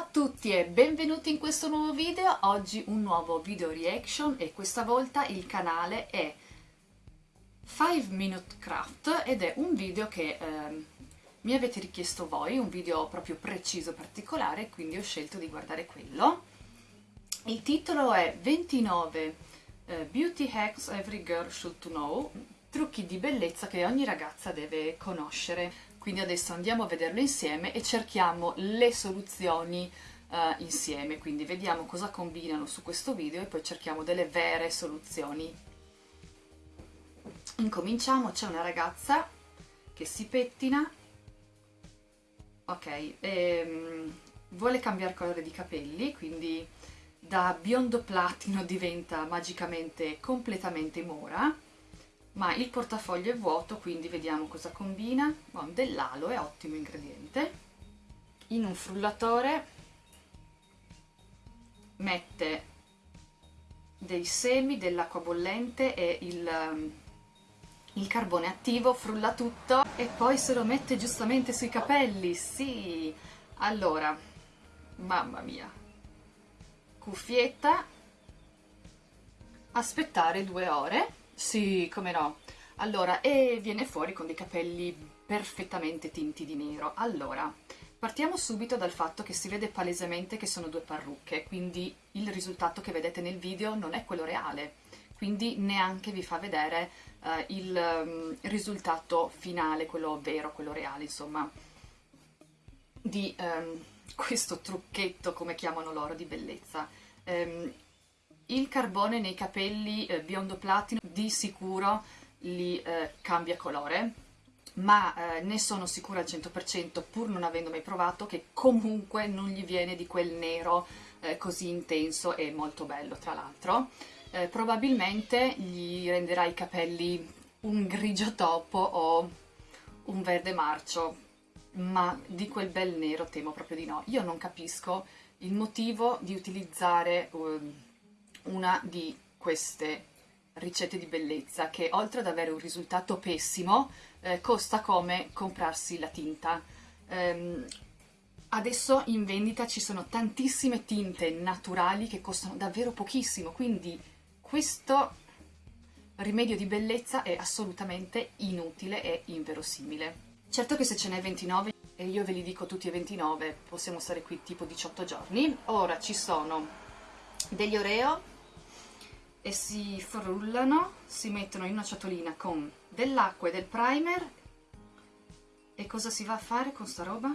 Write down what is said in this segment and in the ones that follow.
a tutti e benvenuti in questo nuovo video, oggi un nuovo video reaction e questa volta il canale è 5 Minute Craft ed è un video che eh, mi avete richiesto voi, un video proprio preciso, particolare, quindi ho scelto di guardare quello. Il titolo è 29 eh, Beauty Hacks Every Girl Should Know, trucchi di bellezza che ogni ragazza deve conoscere quindi adesso andiamo a vederlo insieme e cerchiamo le soluzioni uh, insieme, quindi vediamo cosa combinano su questo video e poi cerchiamo delle vere soluzioni. Incominciamo, c'è una ragazza che si pettina, ok, e, um, vuole cambiare colore di capelli, quindi da biondo platino diventa magicamente completamente mora, ma il portafoglio è vuoto quindi vediamo cosa combina. Oh, dell'alo è ottimo ingrediente. In un frullatore mette dei semi dell'acqua bollente e il, il carbone attivo frulla tutto e poi se lo mette giustamente sui capelli. Sì. Allora mamma mia. Cuffietta. Aspettare due ore sì, come no. Allora, e viene fuori con dei capelli perfettamente tinti di nero. Allora, partiamo subito dal fatto che si vede palesemente che sono due parrucche, quindi il risultato che vedete nel video non è quello reale, quindi neanche vi fa vedere uh, il um, risultato finale, quello vero, quello reale, insomma, di um, questo trucchetto, come chiamano loro, di bellezza. Um, il carbone nei capelli eh, biondo platino di sicuro li eh, cambia colore, ma eh, ne sono sicura al 100% pur non avendo mai provato che comunque non gli viene di quel nero eh, così intenso e molto bello tra l'altro. Eh, probabilmente gli renderà i capelli un grigio topo o un verde marcio, ma di quel bel nero temo proprio di no. Io non capisco il motivo di utilizzare... Una di queste ricette di bellezza che oltre ad avere un risultato pessimo eh, costa come comprarsi la tinta. Um, adesso in vendita ci sono tantissime tinte naturali che costano davvero pochissimo, quindi questo rimedio di bellezza è assolutamente inutile e inverosimile. Certo che se ce n'è 29 e io ve li dico tutti e 29 possiamo stare qui tipo 18 giorni. Ora ci sono degli Oreo e si frullano, si mettono in una ciotolina con dell'acqua e del primer. E cosa si va a fare con sta roba?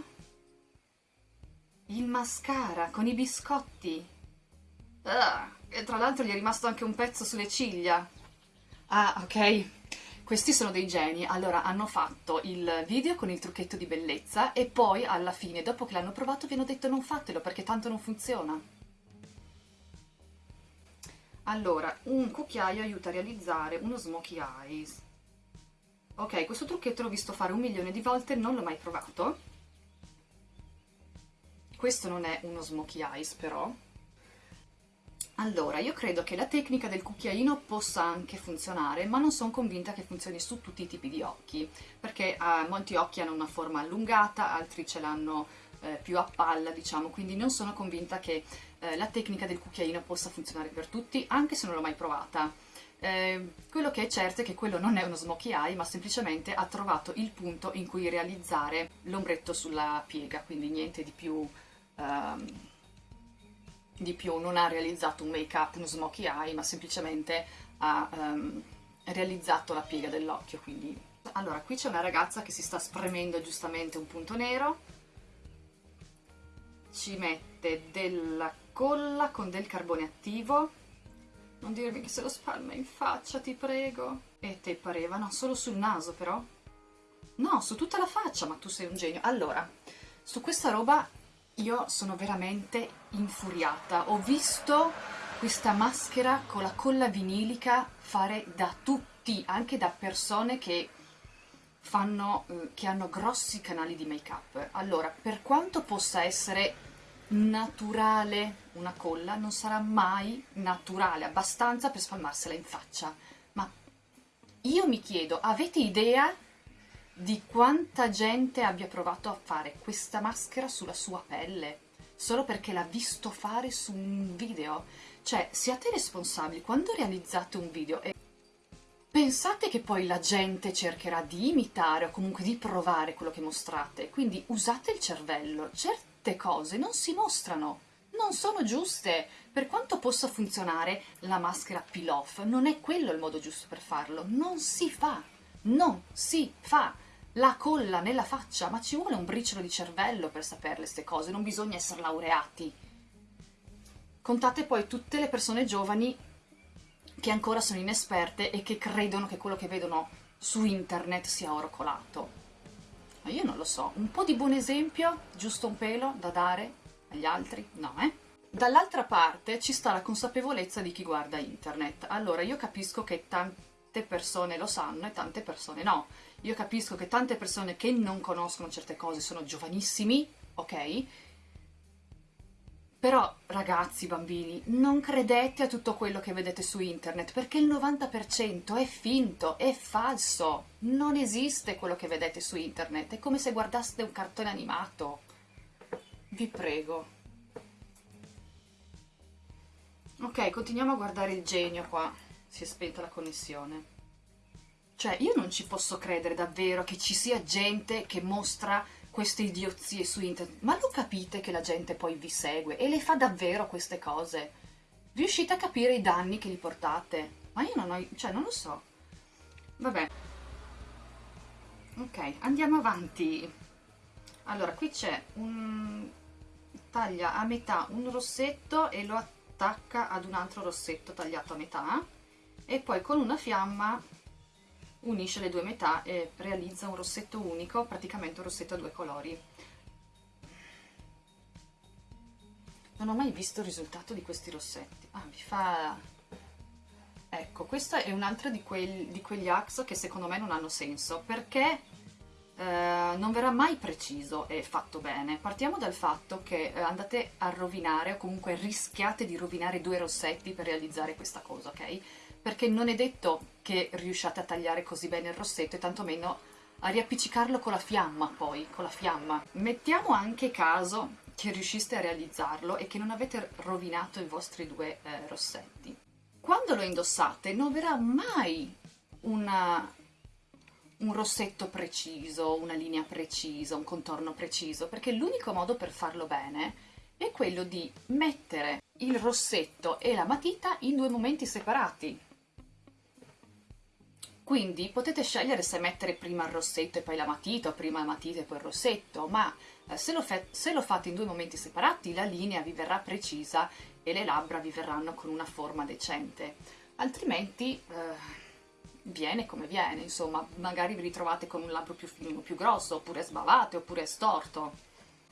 Il mascara con i biscotti. Ah, e tra l'altro gli è rimasto anche un pezzo sulle ciglia. Ah ok. Questi sono dei geni. Allora hanno fatto il video con il trucchetto di bellezza e poi alla fine dopo che l'hanno provato vi hanno detto non fatelo perché tanto non funziona allora, un cucchiaio aiuta a realizzare uno smokey eyes. Ok, questo trucchetto l'ho visto fare un milione di volte, non l'ho mai provato. Questo non è uno smokey eyes però. Allora, io credo che la tecnica del cucchiaino possa anche funzionare, ma non sono convinta che funzioni su tutti i tipi di occhi, perché eh, molti occhi hanno una forma allungata, altri ce l'hanno eh, più a palla, diciamo, quindi non sono convinta che eh, la tecnica del cucchiaino possa funzionare per tutti, anche se non l'ho mai provata. Eh, quello che è certo è che quello non è uno smokey eye, ma semplicemente ha trovato il punto in cui realizzare l'ombretto sulla piega, quindi niente di più, um, di più non ha realizzato un make up, uno smokey eye, ma semplicemente ha um, realizzato la piega dell'occhio, quindi... Allora, qui c'è una ragazza che si sta spremendo giustamente un punto nero, ci mette della colla con del carbone attivo. Non dirmi che se lo spalma in faccia ti prego. E te pareva no solo sul naso però. No su tutta la faccia ma tu sei un genio. Allora su questa roba io sono veramente infuriata. Ho visto questa maschera con la colla vinilica fare da tutti anche da persone che fanno eh, che hanno grossi canali di make up allora per quanto possa essere naturale. Una colla non sarà mai naturale abbastanza per spalmarsela in faccia. Ma io mi chiedo avete idea di quanta gente abbia provato a fare questa maschera sulla sua pelle? Solo perché l'ha visto fare su un video. Cioè, siate responsabili. Quando realizzate un video e pensate che poi la gente cercherà di imitare o comunque di provare quello che mostrate, quindi usate il cervello. Certe cose non si mostrano, non sono giuste. Per quanto possa funzionare la maschera peel-off, non è quello il modo giusto per farlo. Non si fa. Non si fa. La colla nella faccia, ma ci vuole un briciolo di cervello per saperle queste cose, non bisogna essere laureati. Contate poi tutte le persone giovani che ancora sono inesperte e che credono che quello che vedono su internet sia oro colato. Ma io non lo so, un po' di buon esempio, giusto un pelo da dare agli altri? No, eh? Dall'altra parte ci sta la consapevolezza di chi guarda internet. Allora, io capisco che tante persone lo sanno e tante persone no. Io capisco che tante persone che non conoscono certe cose sono giovanissimi, ok? Però, ragazzi, bambini, non credete a tutto quello che vedete su internet, perché il 90% è finto, è falso. Non esiste quello che vedete su internet, è come se guardaste un cartone animato. Vi prego. Ok, continuiamo a guardare il genio qua. Si è spenta la connessione. Cioè, io non ci posso credere davvero che ci sia gente che mostra queste idiozie su internet. Ma lo capite che la gente poi vi segue e le fa davvero queste cose? Riuscite a capire i danni che gli portate? Ma io non ho... cioè, non lo so. Vabbè. Ok, andiamo avanti. Allora, qui c'è un... taglia a metà un rossetto e lo attacca ad un altro rossetto tagliato a metà e poi con una fiamma unisce le due metà e realizza un rossetto unico, praticamente un rossetto a due colori. Non ho mai visto il risultato di questi rossetti. Ah, vi fa... Ecco, questo è un altro di, quel, di quegli ax che secondo me non hanno senso, perché eh, non verrà mai preciso e fatto bene. Partiamo dal fatto che eh, andate a rovinare, o comunque rischiate di rovinare due rossetti per realizzare questa cosa, ok? Perché non è detto che riusciate a tagliare così bene il rossetto e tantomeno a riappiccicarlo con la fiamma poi, con la fiamma. Mettiamo anche caso che riusciste a realizzarlo e che non avete rovinato i vostri due eh, rossetti. Quando lo indossate non verrà mai una, un rossetto preciso, una linea precisa, un contorno preciso, perché l'unico modo per farlo bene è quello di mettere il rossetto e la matita in due momenti separati. Quindi potete scegliere se mettere prima il rossetto e poi la matita, o prima la matita e poi il rossetto, ma eh, se, lo se, lo fate in due momenti separati la linea vi verrà precisa e le labbra vi verranno con una forma decente. Altrimenti eh, viene come viene, insomma, magari vi ritrovate con un labbro più, più grosso, oppure sbavate, oppure storto.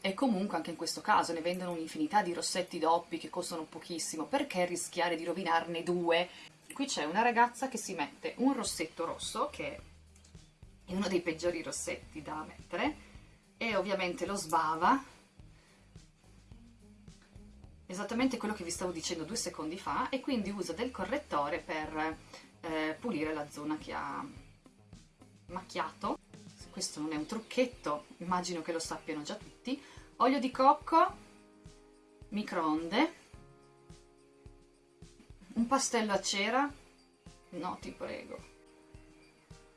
E comunque anche in questo caso ne vendono un'infinità di rossetti doppi che costano pochissimo, perché rischiare di rovinarne due qui c'è una ragazza che si mette un rossetto rosso, che è uno dei peggiori rossetti da mettere, e ovviamente lo sbava, esattamente quello che vi stavo dicendo due secondi fa, e quindi usa del correttore per eh, pulire la zona che ha macchiato. Questo non è un trucchetto, immagino che lo sappiano già tutti. Olio di cocco, microonde, un pastello a cera, no ti prego,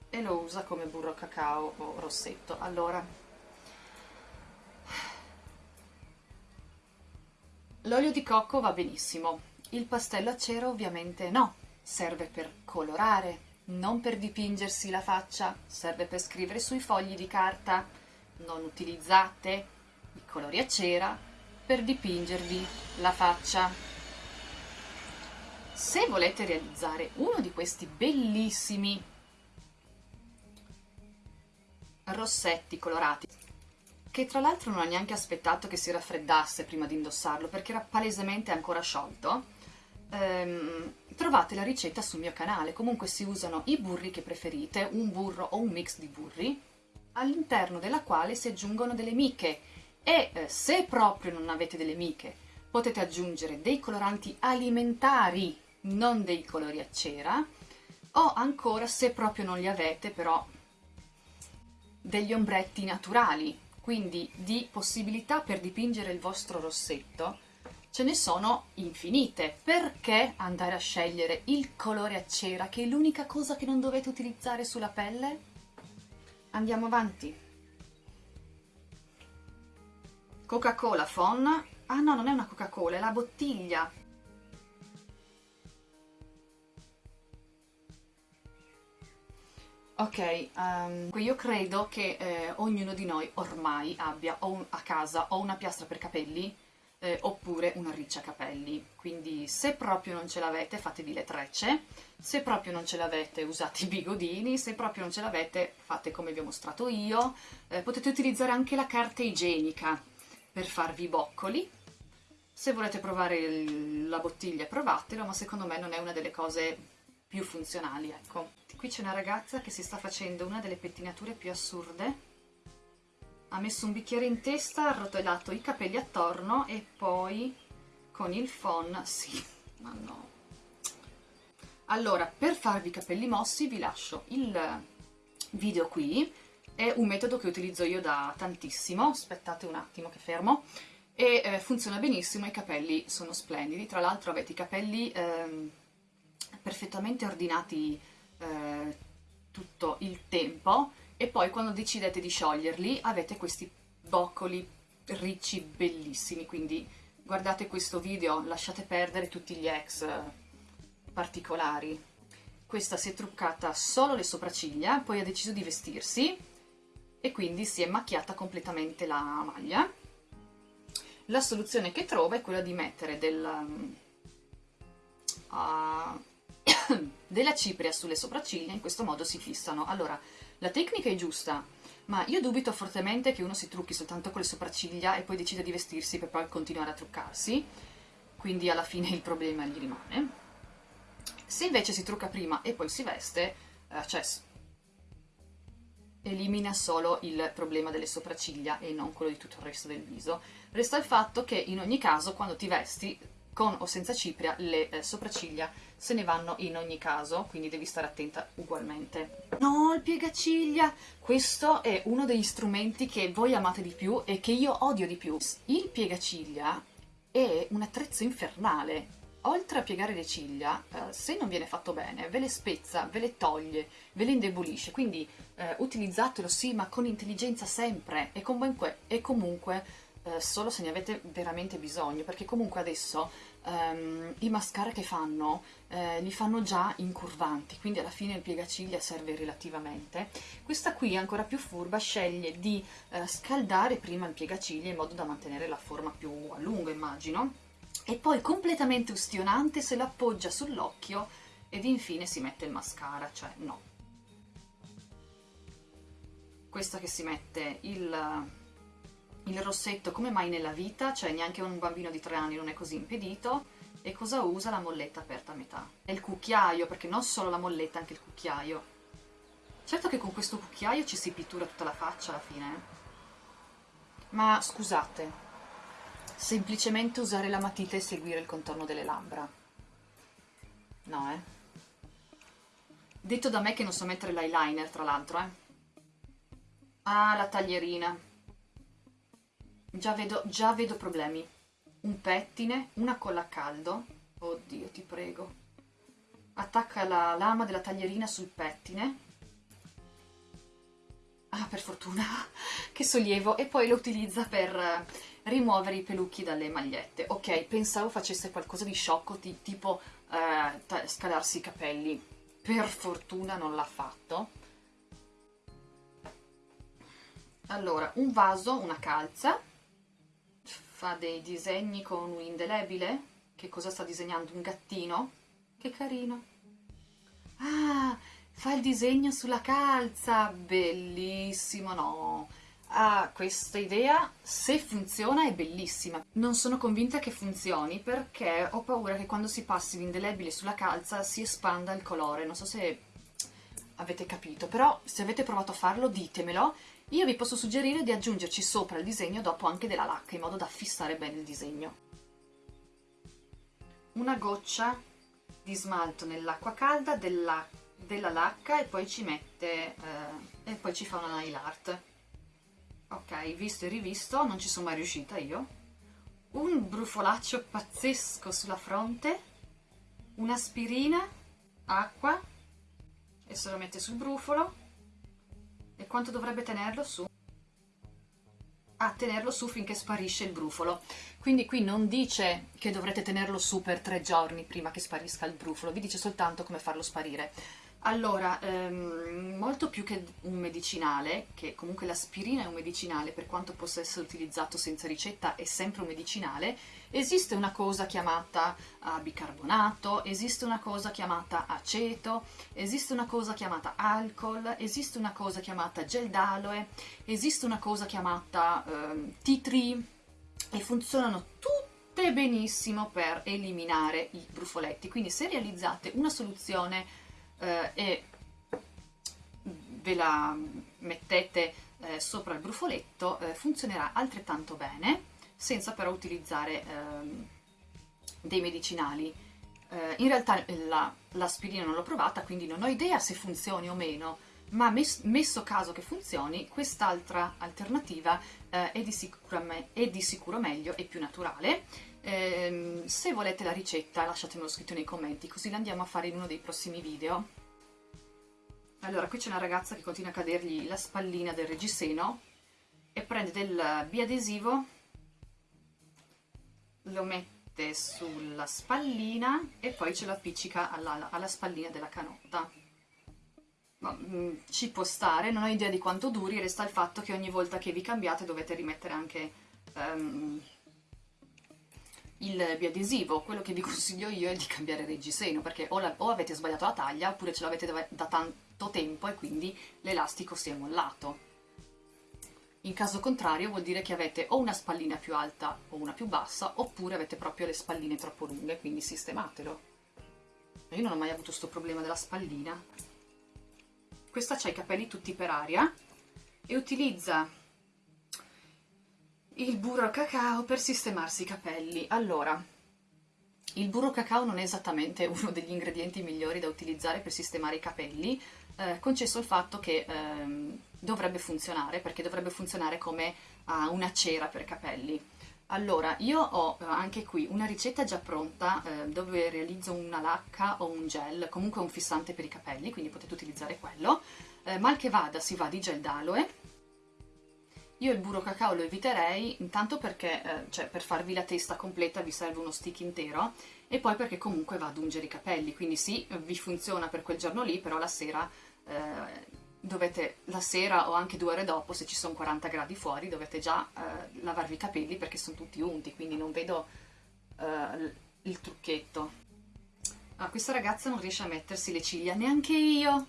e lo usa come burro cacao o rossetto. Allora, l'olio di cocco va benissimo, il pastello a cera ovviamente no, serve per colorare, non per dipingersi la faccia, serve per scrivere sui fogli di carta, non utilizzate i colori a cera per dipingervi la faccia. Se volete realizzare uno di questi bellissimi rossetti colorati, che tra l'altro non ho neanche aspettato che si raffreddasse prima di indossarlo, perché era palesemente ancora sciolto, ehm, trovate la ricetta sul mio canale. Comunque si usano i burri che preferite, un burro o un mix di burri, all'interno della quale si aggiungono delle miche e eh, se proprio non avete delle miche potete aggiungere dei coloranti alimentari non dei colori a cera, o ancora, se proprio non li avete, però degli ombretti naturali, quindi di possibilità per dipingere il vostro rossetto ce ne sono infinite. Perché andare a scegliere il colore a cera, che è l'unica cosa che non dovete utilizzare sulla pelle? Andiamo avanti. Coca-Cola Fon. Ah no, non è una Coca-Cola, è la bottiglia. Ok, um, io credo che eh, ognuno di noi ormai abbia un, a casa o una piastra per capelli eh, oppure una riccia capelli. Quindi se proprio non ce l'avete fatevi le trecce, se proprio non ce l'avete usate i bigodini, se proprio non ce l'avete fate come vi ho mostrato io. Eh, potete utilizzare anche la carta igienica per farvi i boccoli. Se volete provare il, la bottiglia provatelo, ma secondo me non è una delle cose più funzionali, ecco. Qui c'è una ragazza che si sta facendo una delle pettinature più assurde. Ha messo un bicchiere in testa, ha arrotolato i capelli attorno e poi con il phon, sì, ma no. Allora, per farvi i capelli mossi vi lascio il video qui, è un metodo che utilizzo io da tantissimo, aspettate un attimo che fermo, e eh, funziona benissimo, i capelli sono splendidi, tra l'altro avete i capelli eh, perfettamente ordinati eh, tutto il tempo, e poi quando decidete di scioglierli avete questi boccoli ricci bellissimi, quindi guardate questo video, lasciate perdere tutti gli ex eh, particolari. Questa si è truccata solo le sopracciglia, poi ha deciso di vestirsi e quindi si è macchiata completamente la maglia. La soluzione che trova è quella di mettere del, uh, della cipria sulle sopracciglia, in questo modo si fissano. Allora, la tecnica è giusta, ma io dubito fortemente che uno si trucchi soltanto con le sopracciglia e poi decida di vestirsi per poi continuare a truccarsi, quindi alla fine il problema gli rimane. Se invece si trucca prima e poi si veste, eh, cioè elimina solo il problema delle sopracciglia e non quello di tutto il resto del viso. Resta il fatto che in ogni caso quando ti vesti con o senza cipria le eh, sopracciglia se ne vanno in ogni caso, quindi devi stare attenta ugualmente. No, il piegaciglia! Questo è uno degli strumenti che voi amate di più e che io odio di più. Il piegaciglia è un attrezzo infernale. Oltre a piegare le ciglia, eh, se non viene fatto bene, ve le spezza, ve le toglie, ve le indebolisce, quindi eh, utilizzatelo sì, ma con intelligenza sempre e comunque, e comunque eh, solo se ne avete veramente bisogno, perché comunque adesso um, i mascara che fanno eh, li fanno già incurvanti, quindi alla fine il piegaciglia serve relativamente. Questa qui ancora più furba, sceglie di eh, scaldare prima il piegaciglia in modo da mantenere la forma più a lungo, immagino, e poi completamente ustionante se l'appoggia sull'occhio ed infine si mette il mascara, cioè no. Questa che si mette il il rossetto come mai nella vita, cioè neanche un bambino di tre anni non è così impedito, e cosa usa? La molletta aperta a metà. E il cucchiaio, perché non solo la molletta, anche il cucchiaio. Certo che con questo cucchiaio ci si pittura tutta la faccia alla fine, eh? Ma scusate, semplicemente usare la matita e seguire il contorno delle labbra. No, eh? Detto da me che non so mettere l'eyeliner, tra l'altro, eh? Ah, la taglierina. Già vedo, già vedo problemi. Un pettine, una colla a caldo. Oddio, ti prego. Attacca la lama della taglierina sul pettine. Ah, per fortuna. che sollievo. E poi lo utilizza per eh, rimuovere i pelucchi dalle magliette. Ok, pensavo facesse qualcosa di sciocco, tipo eh, scalarsi i capelli. Per fortuna non l'ha fatto. Allora, un vaso, una calza, fa dei disegni con un indelebile? Che cosa sta disegnando? Un gattino? Che carino! Ah, fa il disegno sulla calza! Bellissimo, no! Ah, questa idea, se funziona, è bellissima. Non sono convinta che funzioni perché ho paura che quando si passi l'indelebile sulla calza si espanda il colore. Non so se avete capito, però se avete provato a farlo ditemelo io vi posso suggerire di aggiungerci sopra il disegno dopo anche della lacca, in modo da fissare bene il disegno. Una goccia di smalto nell'acqua calda della, della, lacca e poi ci mette, eh, e poi ci fa una nail art. ok, visto e rivisto, non ci sono mai riuscita io. Un brufolaccio pazzesco sulla fronte, un'aspirina, acqua, e se lo mette sul brufolo. E quanto dovrebbe tenerlo su? A tenerlo su finché sparisce il brufolo. Quindi qui non dice che dovrete tenerlo su per tre giorni prima che sparisca il brufolo, vi dice soltanto come farlo sparire. Allora, ehm, molto più che un medicinale, che comunque l'aspirina è un medicinale, per quanto possa essere utilizzato senza ricetta, è sempre un medicinale, esiste una cosa chiamata uh, bicarbonato, esiste una cosa chiamata aceto, esiste una cosa chiamata alcol, esiste una cosa chiamata gel d'aloe, esiste una cosa chiamata uh, tea tree, e funzionano tutte benissimo per eliminare i brufoletti. Quindi se realizzate una soluzione eh, e ve la mettete eh, sopra il brufoletto eh, funzionerà altrettanto bene senza però utilizzare ehm, dei medicinali eh, in realtà l'aspirina la, non l'ho provata quindi non ho idea se funzioni o meno ma mes, messo caso che funzioni quest'altra alternativa eh, è, di è, di sicuro meglio e più naturale eh, se volete la ricetta lasciatemelo scritto nei commenti così la andiamo a fare in uno dei prossimi video. Allora, qui c'è una ragazza che continua a cadergli la spallina del reggiseno e prende del biadesivo, lo mette sulla spallina e poi ce lo appiccica alla, alla spallina della canotta. Ma, mh, mm, ci può stare, non ho idea di quanto duri, resta il fatto che ogni volta che vi cambiate dovete rimettere anche um, il biadesivo, quello che vi consiglio io è di cambiare reggiseno perché o, la, o avete sbagliato la taglia oppure ce l'avete da tanto tempo e quindi l'elastico si è mollato. In caso contrario vuol dire che avete o una spallina più alta o una più bassa oppure avete proprio le spalline troppo lunghe, quindi sistematelo. Io non ho mai avuto questo problema della spallina. Questa ha i capelli tutti per aria e utilizza il burro cacao per sistemarsi i capelli. Allora, il burro cacao non è esattamente uno degli ingredienti migliori da utilizzare per sistemare i capelli, eh, concesso il fatto che eh, dovrebbe funzionare, perché dovrebbe funzionare come uh, una cera per capelli. Allora, io ho uh, anche qui una ricetta già pronta uh, dove realizzo una lacca o un gel, comunque un fissante per i capelli, quindi potete utilizzare quello. Eh, mal che vada si va di gel d'aloe, io il burro cacao lo eviterei, intanto perché eh, cioè, per farvi la testa completa vi serve uno stick intero e poi perché comunque va ad ungere i capelli, quindi sì, vi funziona per quel giorno lì, però la sera eh, dovete, la sera o anche due ore dopo, se ci sono 40 gradi fuori, dovete già eh, lavarvi i capelli perché sono tutti unti, quindi non vedo eh, il trucchetto. Ah, questa ragazza non riesce a mettersi le ciglia, neanche io!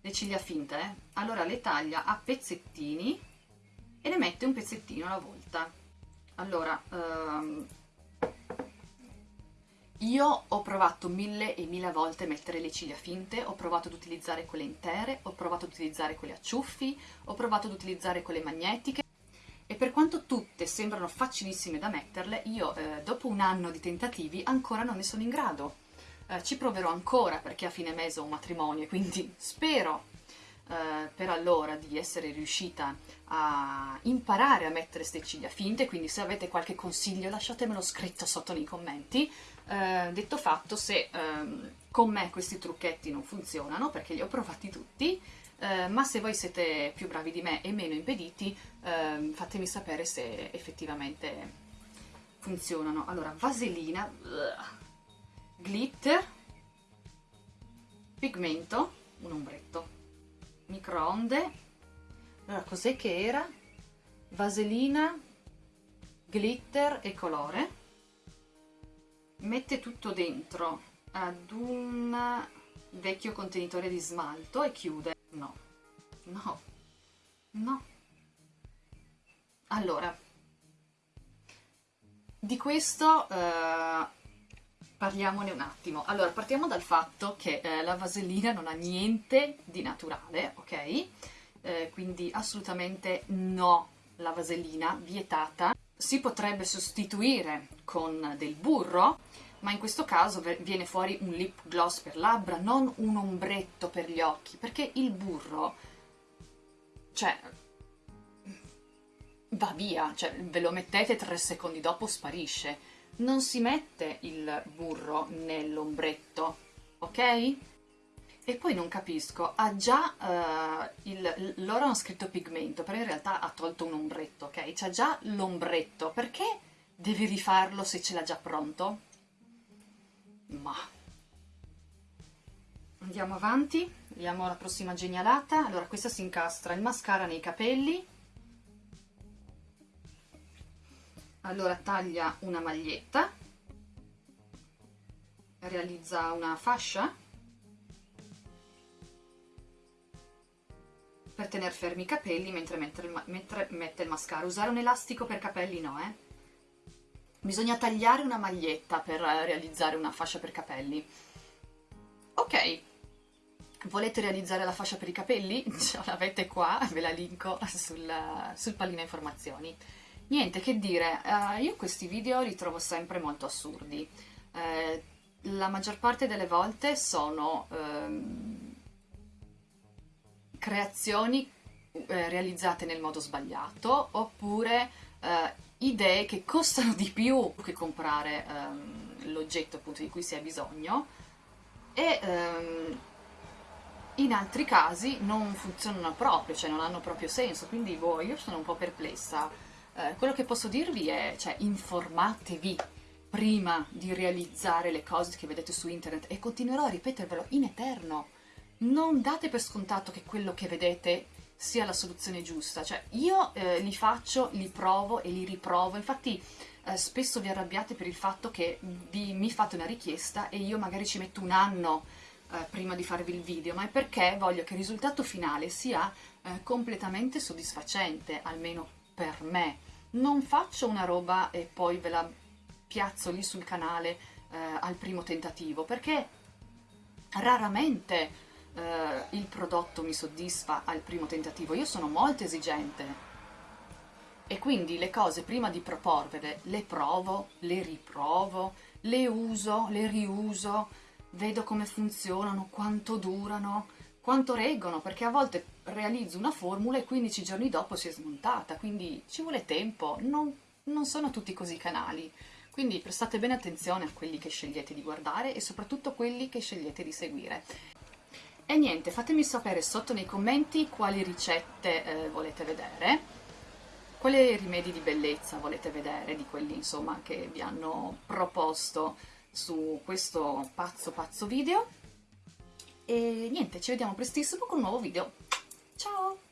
Le ciglia finte, eh? Allora le taglia a pezzettini e ne mette un pezzettino alla volta. Allora, um, io ho provato mille e mille volte a mettere le ciglia finte, ho provato ad utilizzare quelle intere, ho provato ad utilizzare quelle a ciuffi, ho provato ad utilizzare quelle magnetiche e per quanto tutte sembrano facilissime da metterle, io eh, dopo un anno di tentativi ancora non ne sono in grado. Eh, ci proverò ancora perché a fine mese ho un matrimonio, quindi spero eh, per allora di essere riuscita a imparare a mettere queste ciglia finte, quindi se avete qualche consiglio lasciatemelo scritto sotto nei commenti. Eh, detto fatto, se ehm, con me questi trucchetti non funzionano, perché li ho provati tutti, eh, ma se voi siete più bravi di me e meno impediti, ehm, fatemi sapere se effettivamente funzionano. Allora, vaselina, glitter, pigmento, un ombretto microonde. Allora cos'è che era? vaselina glitter e colore. Mette tutto dentro ad un vecchio contenitore di smalto e chiude. No. No. No. Allora di questo uh, Parliamone un attimo. Allora, partiamo dal fatto che eh, la vasellina non ha niente di naturale, ok? Eh, quindi assolutamente no la vasellina, vietata. Si potrebbe sostituire con del burro, ma in questo caso viene fuori un lip gloss per labbra, non un ombretto per gli occhi, perché il burro, cioè, va via, cioè ve lo mettete tre secondi dopo sparisce. Non si mette il burro nell'ombretto, ok? E poi non capisco, ha già, uh, il, loro hanno scritto pigmento, però in realtà ha tolto un ombretto, ok? C'ha già l'ombretto, perché devi rifarlo se ce l'ha già pronto? Ma... Andiamo avanti, vediamo la prossima genialata. Allora, questa si incastra il mascara nei capelli, allora taglia una maglietta. Realizza una fascia. Per tenere fermi i capelli mentre il, mentre mette il mascara. Usare un elastico per capelli no eh. Bisogna tagliare una maglietta per realizzare una fascia per capelli. Ok. Volete realizzare la fascia per i capelli? ce l'avete qua, ve la linko sul, sul pallino informazioni Niente, che dire, uh, io questi video li trovo sempre molto assurdi. Uh, la maggior parte delle volte sono uh, creazioni eh, realizzate nel modo sbagliato oppure idee che costano di più che comprare um, l'oggetto appunto di cui si ha bisogno. E um, in altri casi non funzionano proprio, cioè non hanno proprio senso, quindi boh, io sono un po' perplessa eh, quello che posso dirvi è, cioè, informatevi prima di realizzare le cose che vedete su internet e continuerò a ripetervelo in eterno. Non date per scontato che quello che vedete sia la soluzione giusta, cioè io eh, li faccio, li provo e li riprovo, infatti eh, spesso vi arrabbiate per il fatto che vi, mi fate una richiesta e io magari ci metto un anno eh, prima di farvi il video, ma è perché voglio che il risultato finale sia eh, completamente soddisfacente, almeno per me non faccio una roba e poi ve la piazzo lì sul canale eh, al primo tentativo, perché raramente eh, il prodotto mi soddisfa al primo tentativo, io sono molto esigente. E quindi le cose prima di proporvele le provo, le riprovo, le uso, le riuso, vedo come funzionano, quanto durano, quanto reggono, perché a volte realizzo una formula e 15 giorni dopo si è smontata, quindi ci vuole tempo, non, non sono tutti così canali. Quindi prestate bene attenzione a quelli che scegliete di guardare e soprattutto quelli che scegliete di seguire. E niente, fatemi sapere sotto nei commenti quali ricette eh, volete vedere, quali rimedi di bellezza volete vedere di quelli insomma che vi hanno proposto su questo pazzo pazzo video e niente, ci vediamo prestissimo con un nuovo video. Ciao!